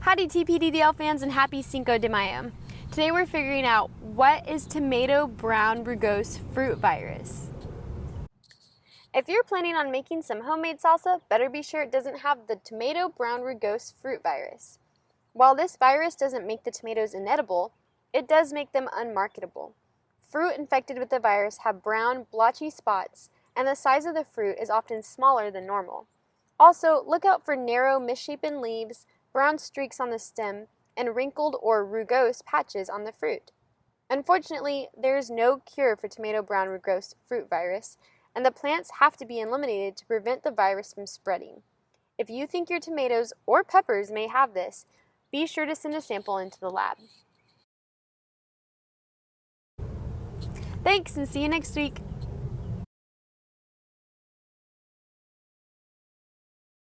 Howdy TPDDL fans and happy Cinco de Mayo. Today we're figuring out what is tomato brown rugose fruit virus. If you're planning on making some homemade salsa, better be sure it doesn't have the tomato brown rugose fruit virus. While this virus doesn't make the tomatoes inedible, it does make them unmarketable. Fruit infected with the virus have brown, blotchy spots, and the size of the fruit is often smaller than normal. Also, look out for narrow, misshapen leaves, brown streaks on the stem, and wrinkled or rugose patches on the fruit. Unfortunately, there is no cure for tomato brown rugose fruit virus, and the plants have to be eliminated to prevent the virus from spreading. If you think your tomatoes or peppers may have this, be sure to send a sample into the lab. Thanks and see you next week.